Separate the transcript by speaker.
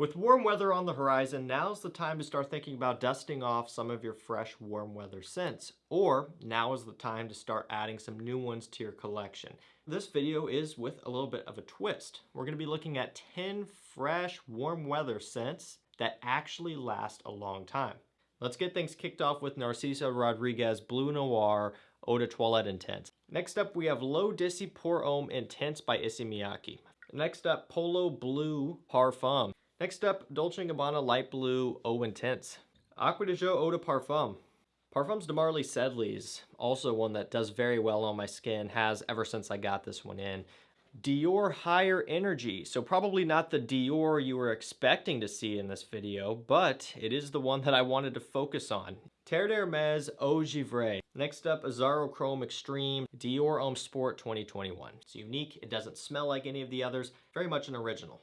Speaker 1: With warm weather on the horizon, now's the time to start thinking about dusting off some of your fresh warm weather scents. Or now is the time to start adding some new ones to your collection. This video is with a little bit of a twist. We're going to be looking at 10 fresh warm weather scents that actually last a long time. Let's get things kicked off with Narciso Rodriguez Bleu Noir Eau de Toilette Intense. Next up, we have L'Eau d'Issey Pour Homme Intense by Issey Miyake. Next up, Polo Blue Parfum. Next up, Dolce & Gabbana Light Blue Eau Intense. Acqua di Gio Eau de Parfum. Parfums de Marly Sedley's, also one that does very well on my skin, has ever since I got this one in. Dior Higher Energy. So probably not the Dior you were expecting to see in this video, but it is the one that I wanted to focus on. Terre d'Hermes Eau Givrée. Next up, Azzaro Chrome Extreme Dior Homme Sport 2021. It's unique, it doesn't smell like any of the others, very much an original.